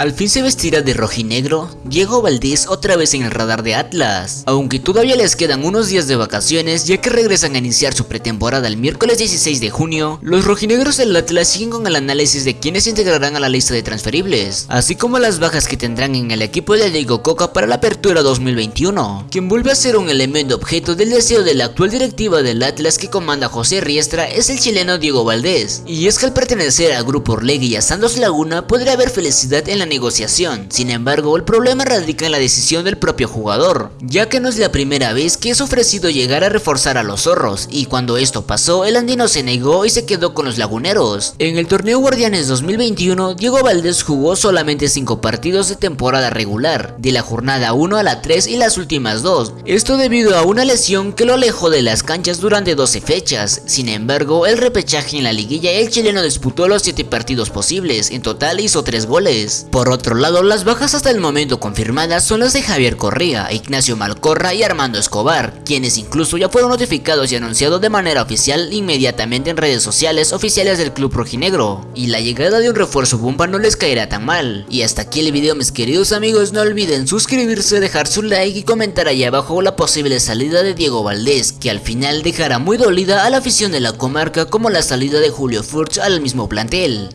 Al fin se vestirá de rojinegro, Diego Valdés otra vez en el radar de Atlas, aunque todavía les quedan unos días de vacaciones ya que regresan a iniciar su pretemporada el miércoles 16 de junio, los rojinegros del Atlas siguen con el análisis de quienes se integrarán a la lista de transferibles, así como las bajas que tendrán en el equipo de Diego Coca para la apertura 2021, quien vuelve a ser un elemento objeto del deseo de la actual directiva del Atlas que comanda José Riestra es el chileno Diego Valdés, y es que al pertenecer al grupo Orlegui y a Santos Laguna podría haber felicidad en la negociación, sin embargo el problema radica en la decisión del propio jugador, ya que no es la primera vez que es ofrecido llegar a reforzar a los zorros, y cuando esto pasó el andino se negó y se quedó con los laguneros. En el torneo Guardianes 2021, Diego Valdés jugó solamente 5 partidos de temporada regular, de la jornada 1 a la 3 y las últimas 2, esto debido a una lesión que lo alejó de las canchas durante 12 fechas, sin embargo el repechaje en la liguilla el chileno disputó los 7 partidos posibles, en total hizo 3 goles. Por otro lado, las bajas hasta el momento confirmadas son las de Javier Correa, Ignacio Malcorra y Armando Escobar, quienes incluso ya fueron notificados y anunciados de manera oficial inmediatamente en redes sociales oficiales del club rojinegro. Y la llegada de un refuerzo bomba no les caerá tan mal. Y hasta aquí el video mis queridos amigos, no olviden suscribirse, dejar su like y comentar ahí abajo la posible salida de Diego Valdés, que al final dejará muy dolida a la afición de la comarca como la salida de Julio Furch al mismo plantel.